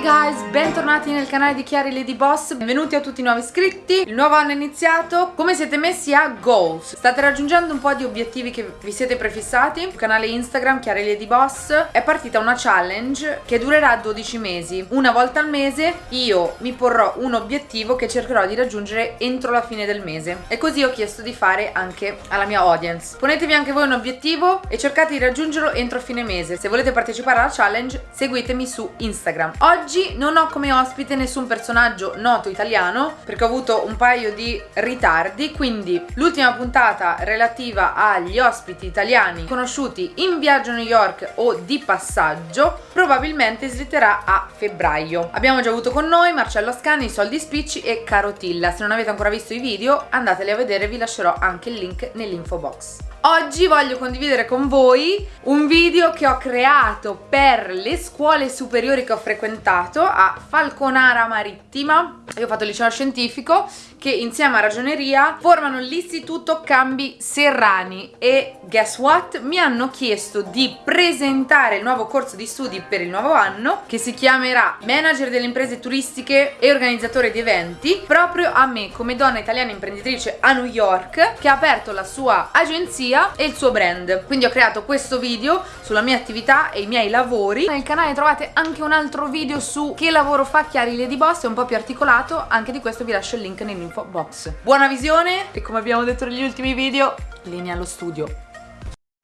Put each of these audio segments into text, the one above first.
guys, bentornati nel canale di Chiari Lady Boss. Benvenuti a tutti i nuovi iscritti. Il nuovo anno è iniziato. Come siete messi a goals? State raggiungendo un po' di obiettivi che vi siete prefissati. Sul canale Instagram Chiari Lady Boss È partita una challenge che durerà 12 mesi. Una volta al mese io mi porrò un obiettivo che cercherò di raggiungere entro la fine del mese. E così ho chiesto di fare anche alla mia audience. Ponetevi anche voi un obiettivo e cercate di raggiungerlo entro fine mese. Se volete partecipare alla challenge seguitemi su Instagram. Oggi non ho come ospite nessun personaggio noto italiano perché ho avuto un paio di ritardi, quindi l'ultima puntata relativa agli ospiti italiani conosciuti in viaggio a New York o di passaggio probabilmente slitterà a febbraio. Abbiamo già avuto con noi Marcello Ascani, Soldi Spicci e Carotilla. Se non avete ancora visto i video andateli a vedere, vi lascerò anche il link nell'info box. Oggi voglio condividere con voi un video che ho creato per le scuole superiori che ho frequentato a Falconara Marittima. Io ho fatto il liceo scientifico che insieme a ragioneria formano l'istituto Cambi Serrani. E guess what? Mi hanno chiesto di presentare il nuovo corso di studi per il nuovo anno che si chiamerà Manager delle imprese turistiche e organizzatore di eventi proprio a me come donna italiana imprenditrice a New York che ha aperto la sua agenzia e il suo brand. Quindi ho creato questo video sulla mia attività e i miei lavori. Nel canale trovate anche un altro video su che lavoro fa Chiari Lady Boss è un po' più articolato anche di questo vi lascio il link nell'info box buona visione e come abbiamo detto negli ultimi video linea allo studio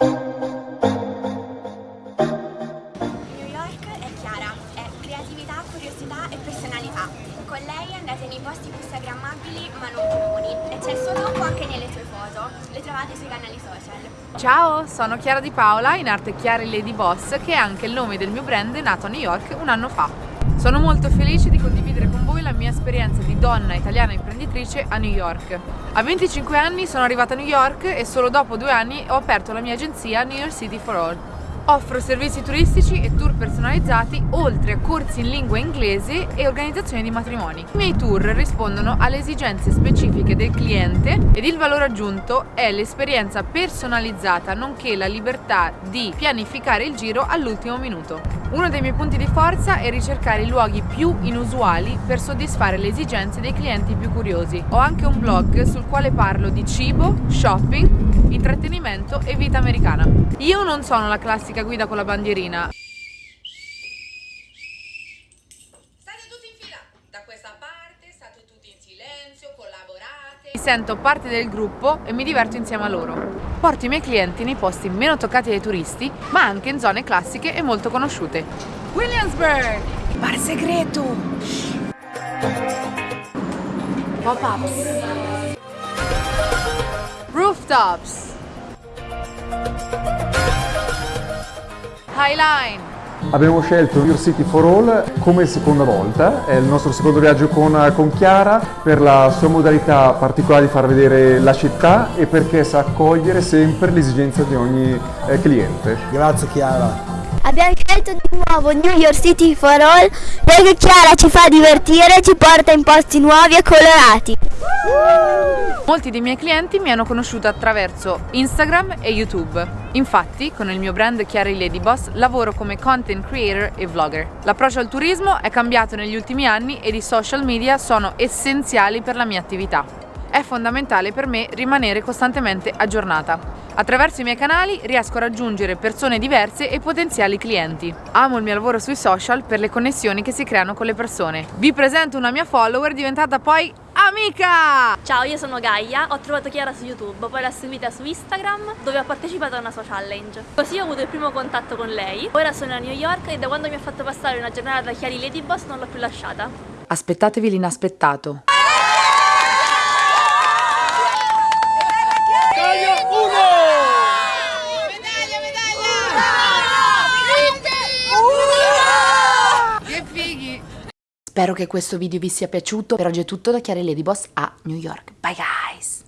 New York è Chiara, è creatività, curiosità e personalità. Con lei andate nei posti più instagrammabili ma non comuni e c'è il suo tocco anche nelle sue foto, le trovate sui canali social. Ciao, sono Chiara Di Paola, in arte Chiari Lady Boss, che è anche il nome del mio brand nato a New York un anno fa. Sono molto felice di condividere mia esperienza di donna italiana imprenditrice a New York. A 25 anni sono arrivata a New York e solo dopo due anni ho aperto la mia agenzia New York City for All. Offro servizi turistici e tour personalizzati oltre a corsi in lingua inglese e organizzazione di matrimoni. I miei tour rispondono alle esigenze specifiche del cliente ed il valore aggiunto è l'esperienza personalizzata nonché la libertà di pianificare il giro all'ultimo minuto. Uno dei miei punti di forza è ricercare i luoghi più inusuali per soddisfare le esigenze dei clienti più curiosi. Ho anche un blog sul quale parlo di cibo, shopping, intrattenimento e vita americana. Io non sono la classica guida con la bandierina. State tutti in fila, da questa parte state tutti in silenzio, collaborate. Mi sento parte del gruppo e mi diverto insieme a loro. Porto i miei clienti nei posti meno toccati dai turisti, ma anche in zone classiche e molto conosciute. Williamsburg! Bar segreto! Pop-ups! Rooftops! Highline. Abbiamo scelto Your City for All come seconda volta, è il nostro secondo viaggio con, con, Chiara per la sua modalità particolare di far vedere la città e perché sa accogliere sempre l'esigenza di ogni eh, cliente. Grazie Chiara. Abbiamo scelto di nuovo New York City for All perché Chiara ci fa divertire e ci porta in posti nuovi e colorati. Molti dei miei clienti mi hanno conosciuto attraverso Instagram e YouTube. Infatti, con il mio brand Chiara Lady Boss lavoro come content creator e vlogger. L'approccio al turismo è cambiato negli ultimi anni ed i social media sono essenziali per la mia attività. È fondamentale per me rimanere costantemente aggiornata. Attraverso i miei canali riesco a raggiungere persone diverse e potenziali clienti. Amo il mio lavoro sui social per le connessioni che si creano con le persone. Vi presento una mia follower diventata poi amica! Ciao, io sono Gaia, ho trovato Chiara su YouTube, poi l'ho seguita su Instagram dove ho partecipato a una sua challenge. Così ho avuto il primo contatto con lei. Ora sono a New York e da quando mi ha fatto passare una giornata da Chiari Lady Boss non l'ho più lasciata. Aspettatevi l'inaspettato. Spero che questo video vi sia piaciuto. Per oggi è tutto da Chiara Ladyboss a New York. Bye guys!